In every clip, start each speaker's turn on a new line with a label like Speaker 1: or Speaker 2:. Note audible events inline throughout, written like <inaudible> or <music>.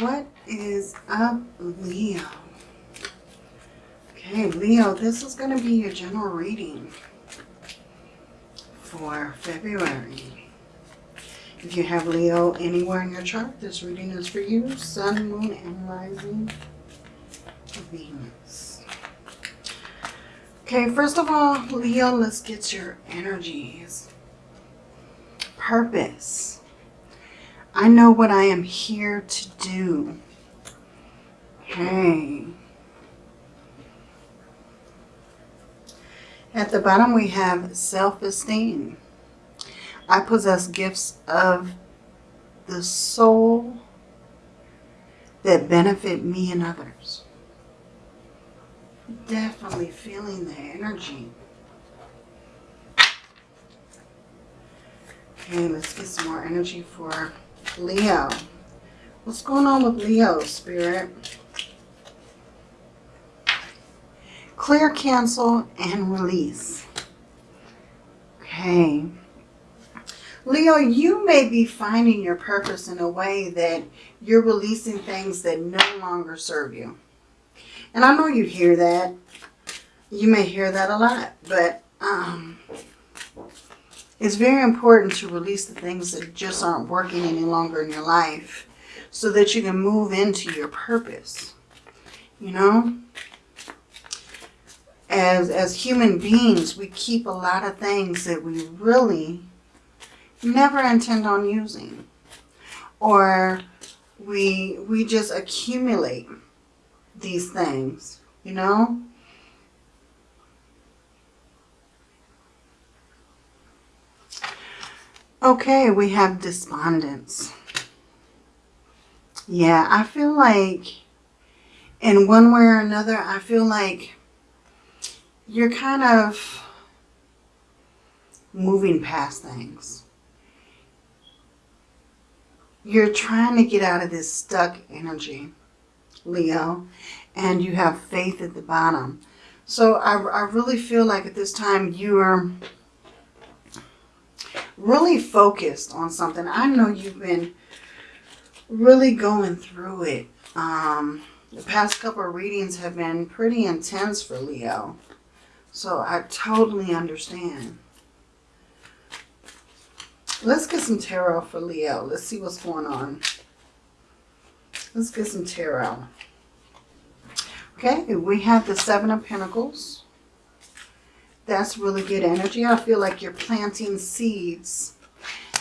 Speaker 1: What is up, Leo? Okay, Leo, this is going to be your general reading for February. If you have Leo anywhere in your chart, this reading is for you. Sun, Moon, and Rising Venus. Okay, first of all, Leo, let's get your energies. Purpose. I know what I am here to do. Okay. At the bottom we have self-esteem. I possess gifts of the soul that benefit me and others. Definitely feeling the energy. Okay, let's get some more energy for Leo. What's going on with Leo, Spirit? Clear, cancel, and release. Okay. Leo, you may be finding your purpose in a way that you're releasing things that no longer serve you. And I know you hear that. You may hear that a lot, but um, it's very important to release the things that just aren't working any longer in your life so that you can move into your purpose. You know? As, as human beings, we keep a lot of things that we really never intend on using. Or we, we just accumulate these things, you know? Okay, we have despondence. Yeah, I feel like in one way or another, I feel like you're kind of moving past things. You're trying to get out of this stuck energy, Leo, and you have faith at the bottom. So I, I really feel like at this time you are really focused on something. I know you've been really going through it. Um, the past couple of readings have been pretty intense for Leo. So I totally understand. Let's get some tarot for Leo. Let's see what's going on. Let's get some tarot. Okay, we have the Seven of Pentacles. That's really good energy. I feel like you're planting seeds.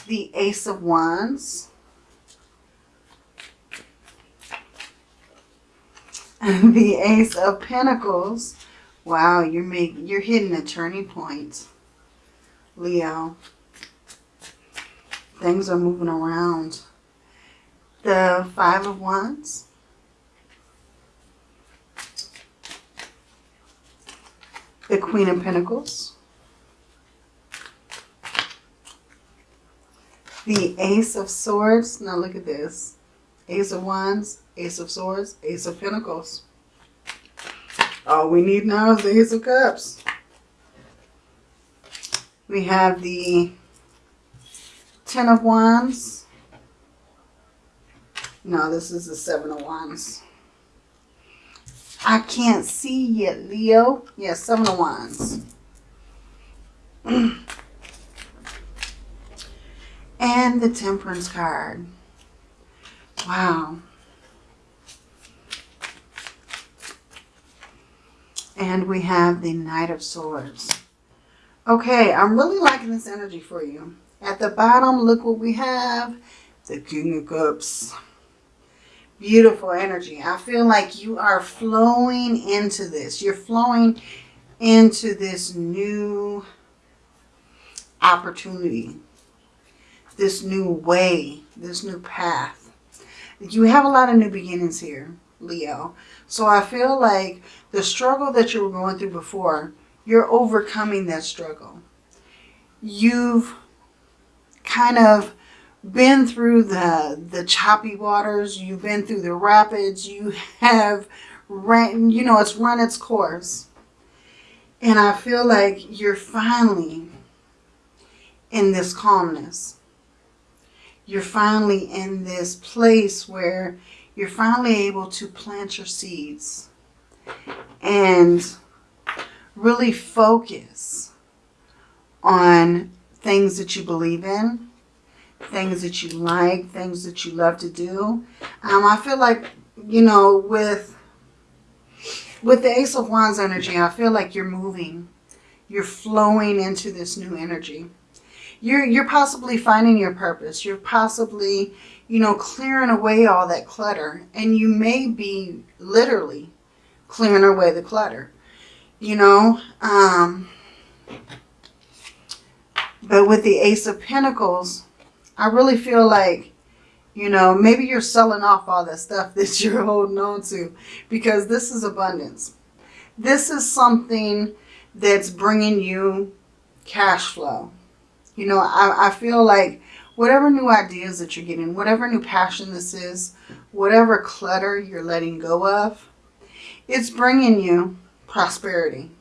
Speaker 1: The Ace of Wands. <laughs> The Ace of Pentacles. Wow, you're making you're hitting a turning point. Leo. Things are moving around. The Five of Wands. The Queen of Pentacles, the Ace of Swords. Now look at this. Ace of Wands, Ace of Swords, Ace of Pentacles. All we need now is the Ace of Cups. We have the Ten of Wands. No, this is the Seven of Wands. I can't see yet, Leo. Yes, Seven of Wands. <clears throat> and the Temperance card. Wow. And we have the Knight of Swords. Okay, I'm really liking this energy for you. At the bottom, look what we have. The King of Cups beautiful energy. I feel like you are flowing into this. You're flowing into this new opportunity, this new way, this new path. You have a lot of new beginnings here, Leo. So I feel like the struggle that you were going through before, you're overcoming that struggle. You've kind of been through the the choppy waters you've been through the rapids you have ran you know it's run its course. And i feel like you're finally in this calmness. You're finally in this place where you're finally able to plant your seeds and really focus on things that you believe in, things that you like, things that you love to do. Um, I feel like, you know, with with the Ace of Wands energy, I feel like you're moving. You're flowing into this new energy. You're, you're possibly finding your purpose. You're possibly, you know, clearing away all that clutter. And you may be literally clearing away the clutter. You know, um, but with the Ace of Pentacles, I really feel like you know, maybe you're selling off all that stuff <laughs> that you're holding on to because this is abundance. This is something that's bringing you cash flow. You know, I, I feel like whatever new ideas that you're getting, whatever new passion this is, whatever clutter you're letting go of, it's bringing you prosperity.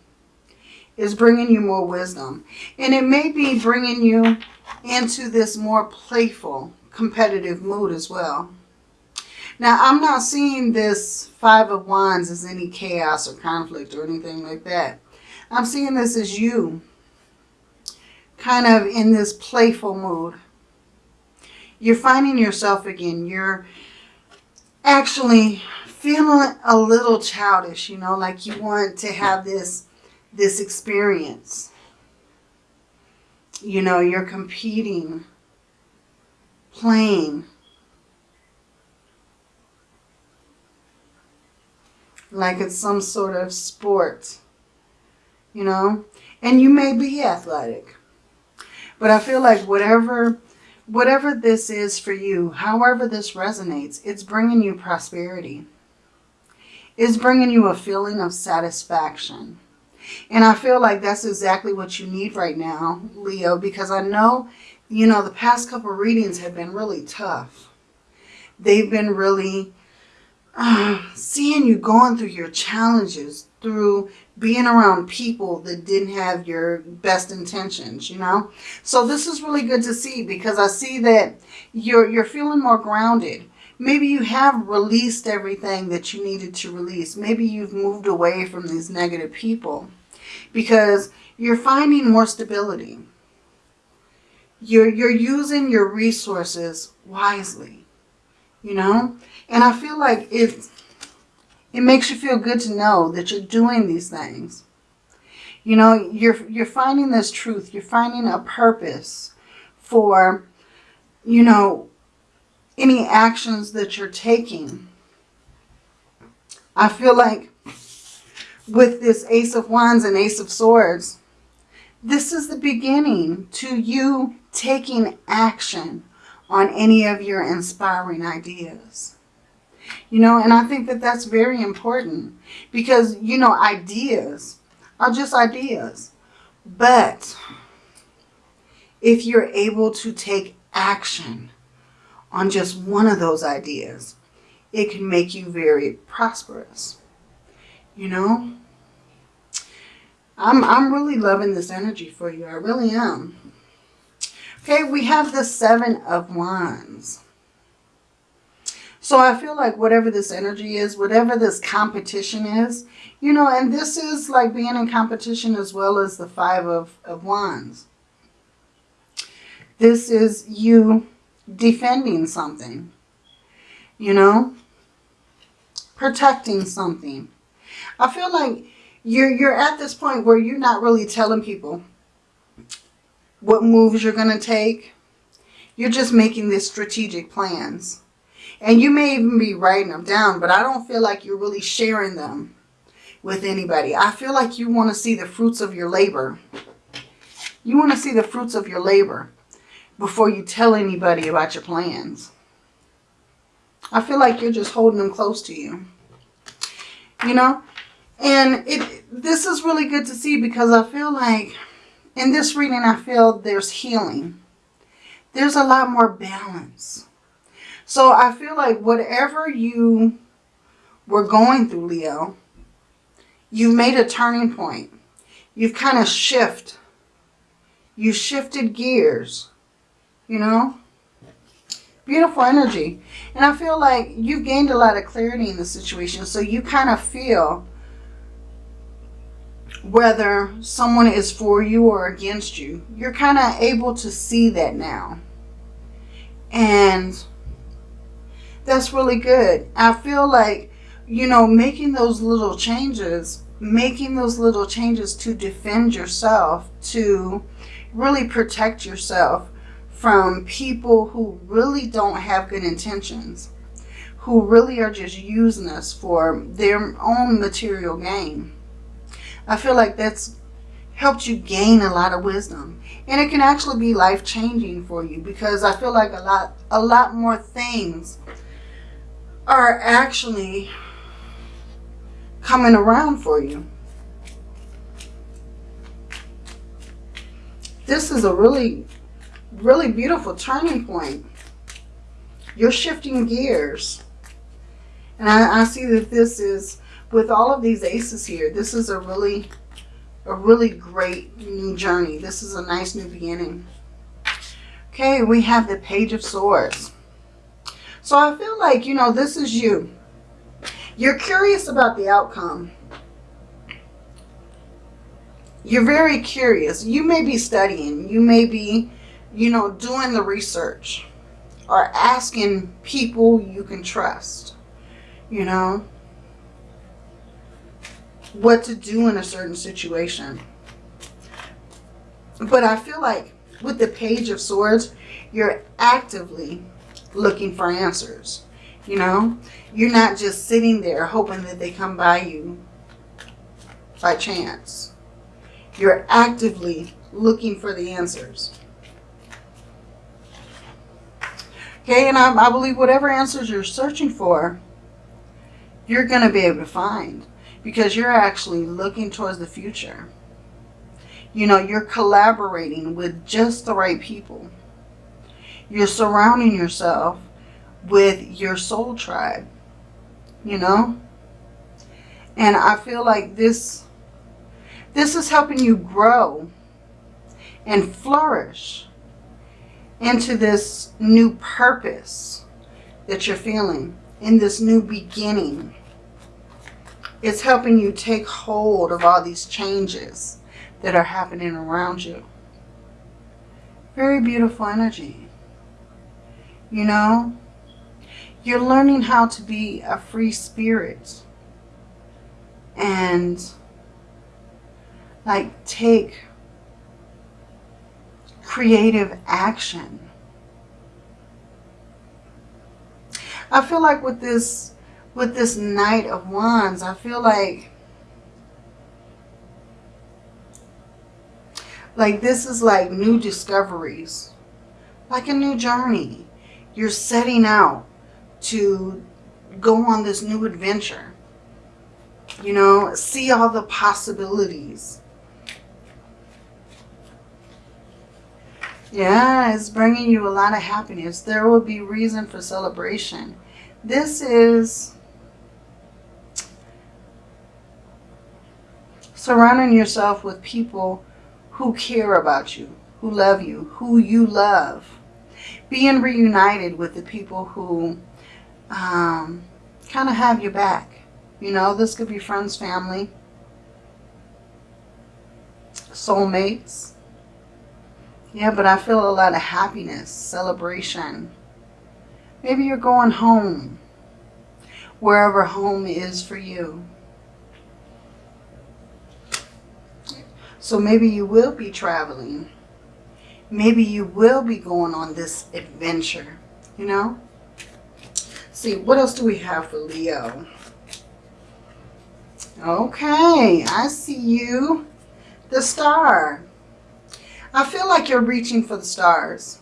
Speaker 1: It's bringing you more wisdom. And it may be bringing you into this more playful competitive mood as well. Now, I'm not seeing this Five of Wands as any chaos or conflict or anything like that. I'm seeing this as you kind of in this playful mood. You're finding yourself again. You're actually feeling a little childish, you know, like you want to have this, this experience. You know, you're competing playing. Like it's some sort of sport, you know? And you may be athletic. But I feel like whatever whatever this is for you, however this resonates, it's bringing you prosperity. It's bringing you a feeling of satisfaction. And I feel like that's exactly what you need right now, Leo, because I know you know, the past couple readings have been really tough. They've been really uh, seeing you going through your challenges, through being around people that didn't have your best intentions, you know. So this is really good to see because I see that you're, you're feeling more grounded. Maybe you have released everything that you needed to release. Maybe you've moved away from these negative people because you're finding more stability you're, you're using your resources wisely, you know? And I feel like it, it makes you feel good to know that you're doing these things. You know, you're, you're finding this truth. You're finding a purpose for, you know, any actions that you're taking. I feel like with this Ace of Wands and Ace of Swords, this is the beginning to you taking action on any of your inspiring ideas. You know, and I think that that's very important because, you know, ideas are just ideas. But if you're able to take action on just one of those ideas, it can make you very prosperous. You know? I'm, I'm really loving this energy for you. I really am. Okay, we have the Seven of Wands. So I feel like whatever this energy is, whatever this competition is, you know, and this is like being in competition as well as the Five of, of Wands. This is you defending something, you know, protecting something. I feel like you're, you're at this point where you're not really telling people what moves you're going to take. You're just making these strategic plans. And you may even be writing them down, but I don't feel like you're really sharing them with anybody. I feel like you want to see the fruits of your labor. You want to see the fruits of your labor before you tell anybody about your plans. I feel like you're just holding them close to you. You know? And it this is really good to see because I feel like in this reading, I feel there's healing. There's a lot more balance. So I feel like whatever you were going through, Leo, you've made a turning point. You've kind of shift. You shifted gears, you know. Beautiful energy. And I feel like you've gained a lot of clarity in the situation. So you kind of feel whether someone is for you or against you. You're kind of able to see that now. And that's really good. I feel like, you know, making those little changes, making those little changes to defend yourself, to really protect yourself from people who really don't have good intentions, who really are just using us for their own material gain. I feel like that's helped you gain a lot of wisdom. And it can actually be life-changing for you because I feel like a lot, a lot more things are actually coming around for you. This is a really, really beautiful turning point. You're shifting gears. And I, I see that this is, with all of these aces here, this is a really, a really great new journey. This is a nice new beginning. Okay, we have the Page of Swords. So I feel like, you know, this is you. You're curious about the outcome. You're very curious. You may be studying. You may be, you know, doing the research or asking people you can trust, you know, what to do in a certain situation. But I feel like with the Page of Swords, you're actively looking for answers. You know, you're not just sitting there hoping that they come by you by chance. You're actively looking for the answers. Okay, and I, I believe whatever answers you're searching for, you're going to be able to find because you're actually looking towards the future. You know, you're collaborating with just the right people. You're surrounding yourself with your soul tribe, you know? And I feel like this, this is helping you grow and flourish into this new purpose that you're feeling, in this new beginning. It's helping you take hold of all these changes that are happening around you. Very beautiful energy. You know, you're learning how to be a free spirit and like take creative action. I feel like with this with this Knight of Wands, I feel like like this is like new discoveries, like a new journey you're setting out to go on this new adventure. You know, see all the possibilities. Yeah, it's bringing you a lot of happiness. There will be reason for celebration. This is surrounding yourself with people who care about you, who love you, who you love being reunited with the people who um, kind of have your back. You know, this could be friends, family, soulmates. Yeah, but I feel a lot of happiness, celebration. Maybe you're going home, wherever home is for you. So maybe you will be traveling maybe you will be going on this adventure, you know? See, what else do we have for Leo? Okay, I see you. The star. I feel like you're reaching for the stars.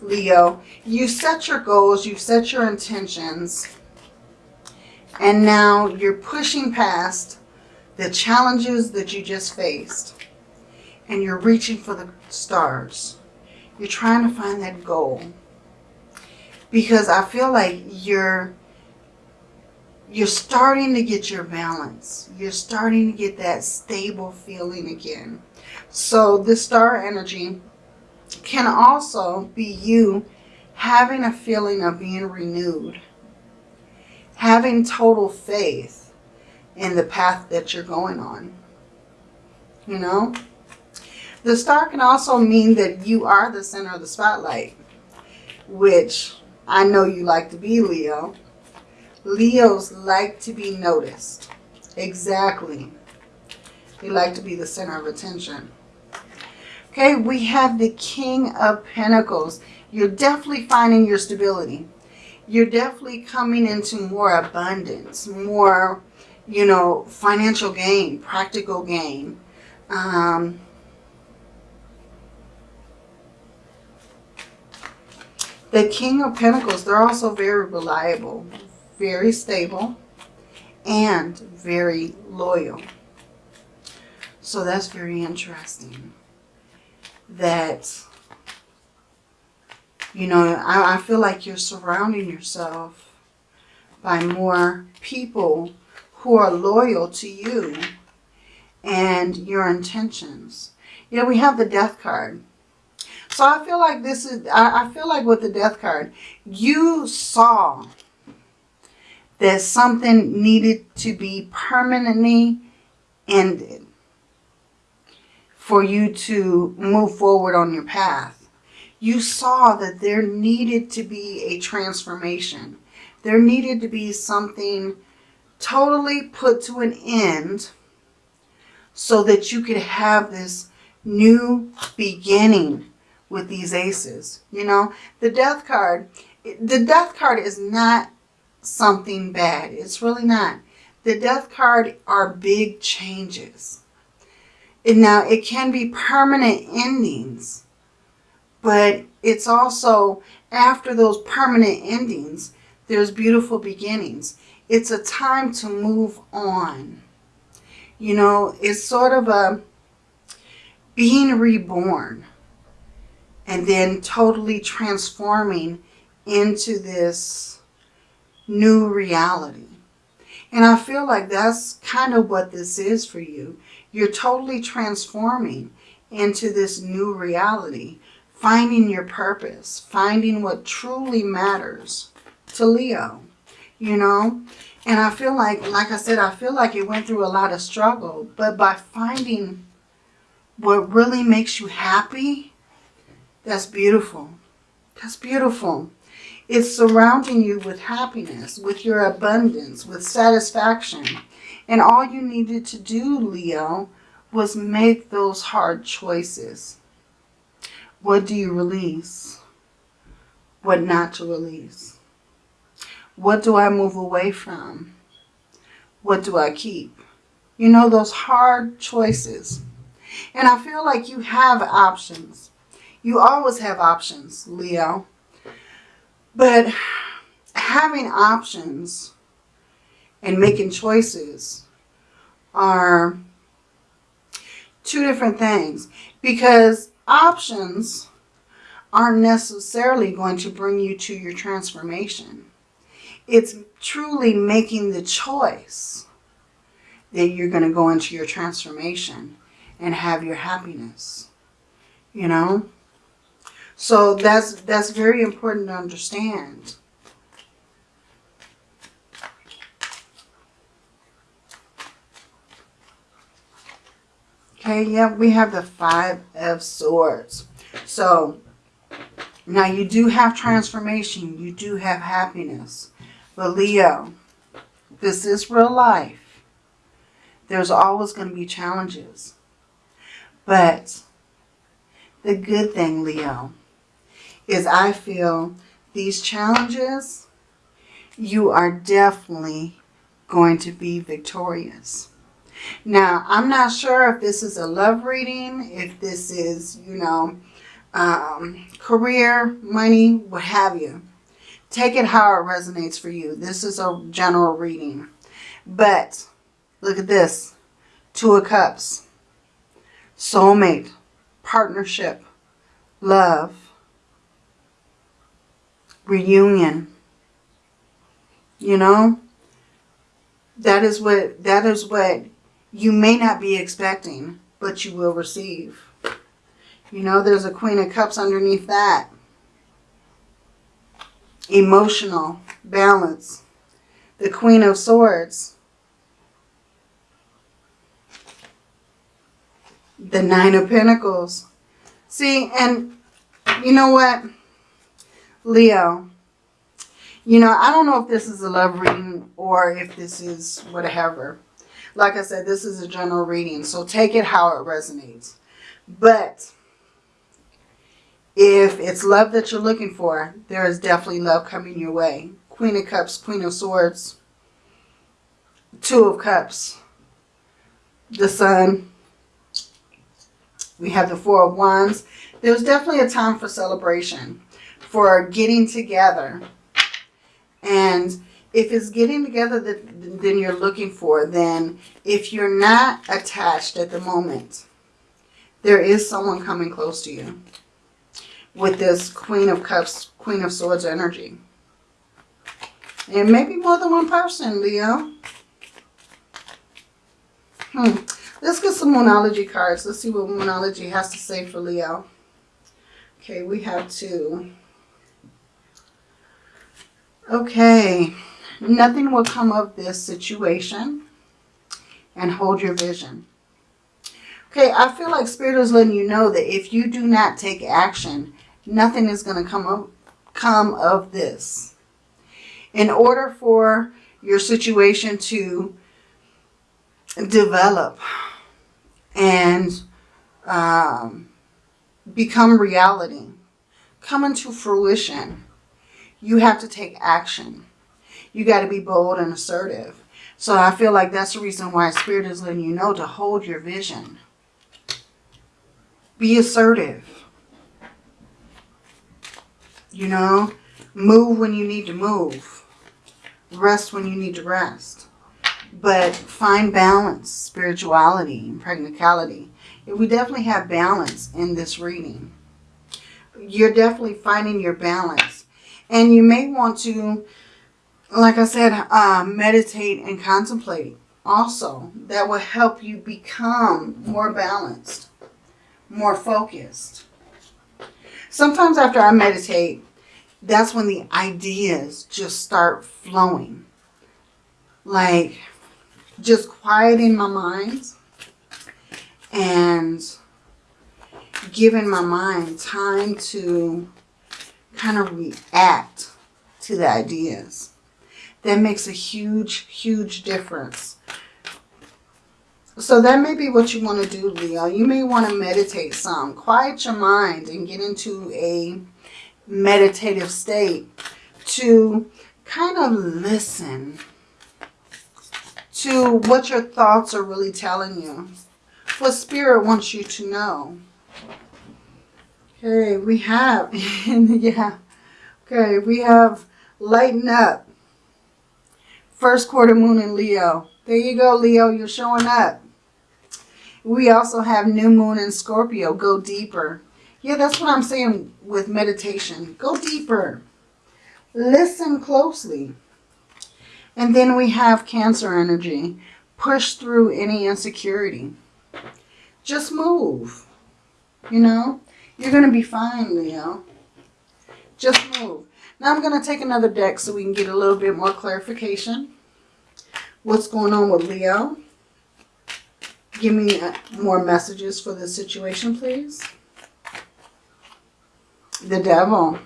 Speaker 1: Leo, you set your goals, you've set your intentions, and now you're pushing past the challenges that you just faced and you're reaching for the stars. You're trying to find that goal. Because I feel like you're you're starting to get your balance. You're starting to get that stable feeling again. So this star energy can also be you having a feeling of being renewed, having total faith in the path that you're going on. You know? The star can also mean that you are the center of the spotlight, which I know you like to be, Leo. Leos like to be noticed. Exactly. They like to be the center of attention. Okay, we have the King of Pentacles. You're definitely finding your stability. You're definitely coming into more abundance, more, you know, financial gain, practical gain. Um, the King of Pentacles, they're also very reliable, very stable, and very loyal. So that's very interesting that, you know, I, I feel like you're surrounding yourself by more people who are loyal to you and your intentions. You know, we have the death card. So I feel like this is, I, I feel like with the death card, you saw that something needed to be permanently ended for you to move forward on your path. You saw that there needed to be a transformation. There needed to be something totally put to an end so that you could have this new beginning with these aces. You know, the death card, the death card is not something bad. It's really not. The death card are big changes. And now it can be permanent endings, but it's also after those permanent endings, there's beautiful beginnings. It's a time to move on. You know, it's sort of a being reborn and then totally transforming into this new reality. And I feel like that's kind of what this is for you. You're totally transforming into this new reality, finding your purpose, finding what truly matters to Leo, you know. And I feel like, like I said, I feel like you went through a lot of struggle, but by finding what really makes you happy, that's beautiful. That's beautiful. It's surrounding you with happiness, with your abundance, with satisfaction. And all you needed to do, Leo, was make those hard choices. What do you release? What not to release? What do I move away from? What do I keep? You know, those hard choices. And I feel like you have options. You always have options, Leo. But having options and making choices are two different things because options aren't necessarily going to bring you to your transformation. It's truly making the choice that you're going to go into your transformation and have your happiness, you know? So that's, that's very important to understand. Okay, yeah, we have the Five of Swords. So, now you do have transformation. You do have happiness. But Leo, this is real life. There's always going to be challenges. But the good thing, Leo, is I feel these challenges, you are definitely going to be victorious. Now, I'm not sure if this is a love reading, if this is, you know, um, career, money, what have you. Take it how it resonates for you. This is a general reading. But look at this. Two of Cups. Soulmate. Partnership. Love. Reunion. You know? That is what that is what you may not be expecting, but you will receive. You know, there's a Queen of Cups underneath that. emotional balance. The Queen of Swords. The Nine of Pentacles. See, and you know what, Leo? You know, I don't know if this is a love reading or if this is whatever. Like I said, this is a general reading, so take it how it resonates. But if it's love that you're looking for, there is definitely love coming your way. Queen of Cups, Queen of Swords, Two of Cups, the Sun. We have the Four of Wands. There's definitely a time for celebration, for getting together. And if it's getting together that then you're looking for, then if you're not attached at the moment, there is someone coming close to you with this Queen of Cups, Queen of Swords energy. And maybe more than one person, Leo. Hmm. Let's get some Moonology cards. Let's see what Moonology has to say for Leo. Okay, we have two. Okay. Nothing will come of this situation. And hold your vision. Okay, I feel like Spirit is letting you know that if you do not take action, nothing is going to come of, come of this. In order for your situation to develop and um, become reality, come into fruition, you have to take action. You got to be bold and assertive. So I feel like that's the reason why Spirit is letting you know to hold your vision. Be assertive. You know, move when you need to move. Rest when you need to rest. But find balance, spirituality, and practicality. We definitely have balance in this reading. You're definitely finding your balance. And you may want to, like I said, uh, meditate and contemplate also. That will help you become more balanced more focused. Sometimes after I meditate, that's when the ideas just start flowing. Like just quieting my mind and giving my mind time to kind of react to the ideas. That makes a huge, huge difference so that may be what you want to do, Leo. You may want to meditate some. Quiet your mind and get into a meditative state to kind of listen to what your thoughts are really telling you. What Spirit wants you to know. Okay, we have, <laughs> yeah. Okay, we have lighten up. First quarter moon in Leo. There you go, Leo. You're showing up. We also have new moon in Scorpio. Go deeper. Yeah, that's what I'm saying with meditation. Go deeper. Listen closely. And then we have Cancer energy. Push through any insecurity. Just move. You know, you're going to be fine, Leo. Just move. Now I'm going to take another deck so we can get a little bit more clarification. What's going on with Leo? Give me uh, more messages for this situation, please. The devil.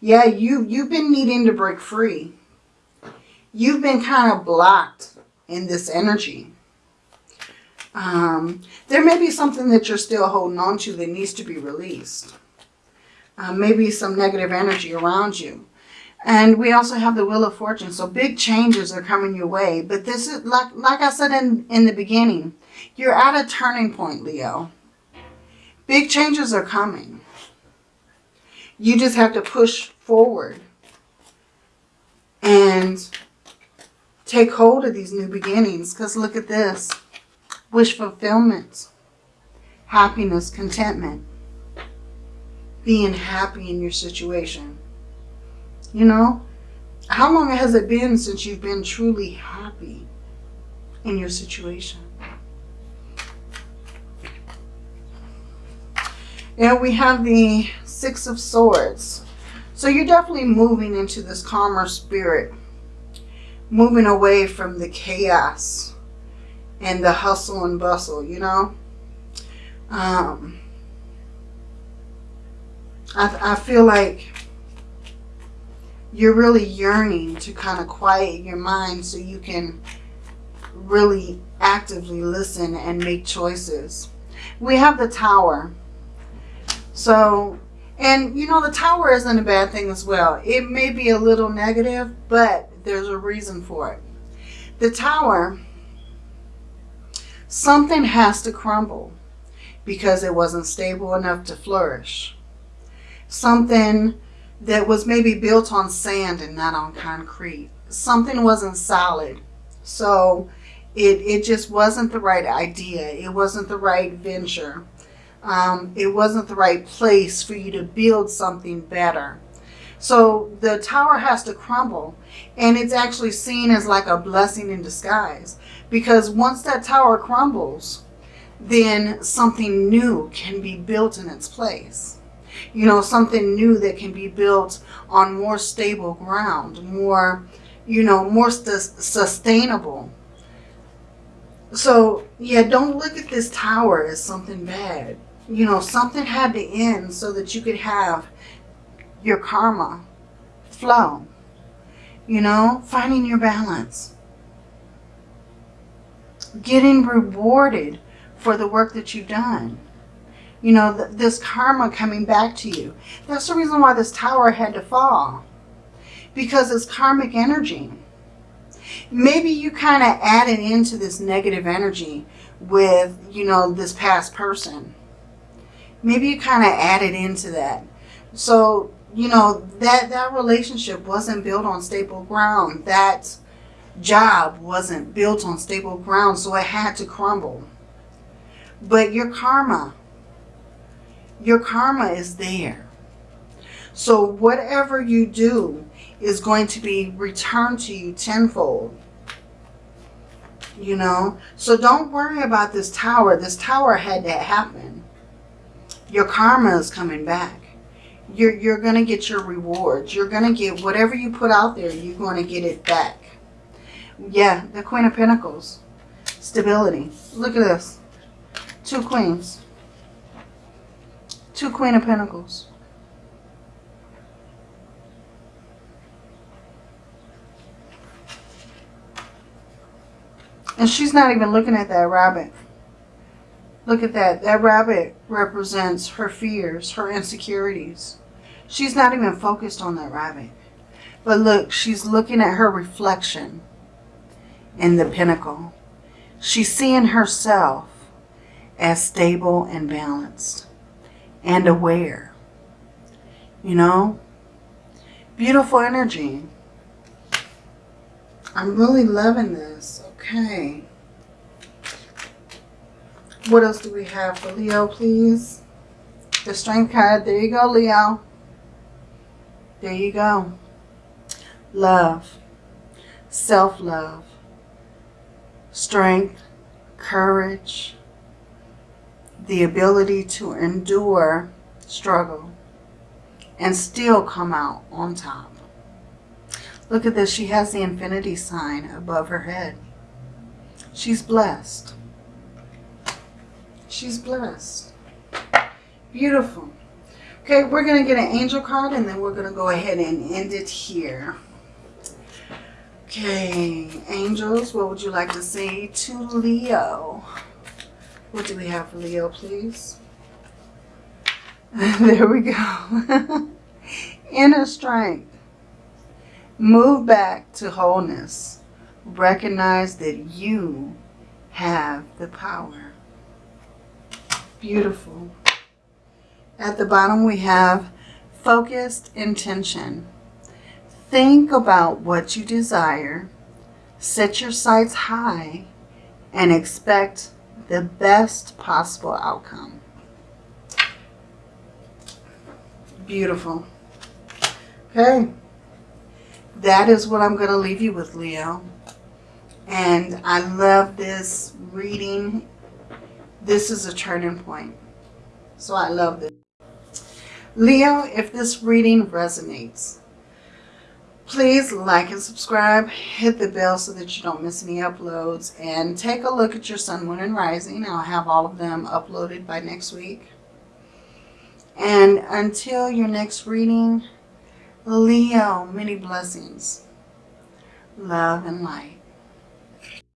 Speaker 1: Yeah, you, you've been needing to break free. You've been kind of blocked in this energy. Um, there may be something that you're still holding on to that needs to be released. Uh, maybe some negative energy around you. And we also have the Wheel of Fortune. So big changes are coming your way. But this is, like, like I said in, in the beginning, you're at a turning point, Leo. Big changes are coming. You just have to push forward and take hold of these new beginnings. Because look at this. Wish fulfillment. Happiness, contentment. Being happy in your situation. You know? How long has it been since you've been truly happy in your situation? And we have the Six of Swords. So you're definitely moving into this calmer spirit, moving away from the chaos and the hustle and bustle, you know. Um, I, I feel like you're really yearning to kind of quiet your mind so you can really actively listen and make choices. We have the tower. So, and you know, the tower isn't a bad thing as well. It may be a little negative, but there's a reason for it. The tower, something has to crumble because it wasn't stable enough to flourish. Something that was maybe built on sand and not on concrete. Something wasn't solid. So it, it just wasn't the right idea. It wasn't the right venture. Um, it wasn't the right place for you to build something better. So the tower has to crumble and it's actually seen as like a blessing in disguise because once that tower crumbles, then something new can be built in its place. You know, something new that can be built on more stable ground, more, you know, more sustainable. So, yeah, don't look at this tower as something bad. You know, something had to end so that you could have your karma flow. You know, finding your balance. Getting rewarded for the work that you've done. You know, th this karma coming back to you. That's the reason why this tower had to fall. Because it's karmic energy. Maybe you kind of added into this negative energy with, you know, this past person. Maybe you kind of added into that. So, you know, that, that relationship wasn't built on stable ground. That job wasn't built on stable ground, so it had to crumble. But your karma, your karma is there. So whatever you do is going to be returned to you tenfold. You know, so don't worry about this tower. This tower had to happen. Your karma is coming back. You're, you're going to get your rewards. You're going to get whatever you put out there, you're going to get it back. Yeah, the Queen of Pentacles. Stability. Look at this. Two queens. Two Queen of Pentacles. And she's not even looking at that rabbit. Look at that. That rabbit represents her fears, her insecurities. She's not even focused on that rabbit. But look, she's looking at her reflection in the pentacle. She's seeing herself as stable and balanced and aware. You know? Beautiful energy. I'm really loving this. Okay. What else do we have for Leo, please? The Strength card. There you go, Leo. There you go. Love. Self-love. Strength. Courage the ability to endure struggle and still come out on top. Look at this. She has the infinity sign above her head. She's blessed. She's blessed. Beautiful. Okay, we're going to get an angel card and then we're going to go ahead and end it here. Okay, angels, what would you like to say to Leo? What do we have for Leo, please? <laughs> there we go. <laughs> Inner strength. Move back to wholeness. Recognize that you have the power. Beautiful. At the bottom we have focused intention. Think about what you desire. Set your sights high and expect the best possible outcome. Beautiful. Okay. That is what I'm going to leave you with, Leo. And I love this reading. This is a turning point. So I love this. Leo, if this reading resonates, please like and subscribe. Hit the bell so that you don't miss any uploads. And take a look at your sun, moon, and rising. I'll have all of them uploaded by next week. And until your next reading, Leo, many blessings, love, and light.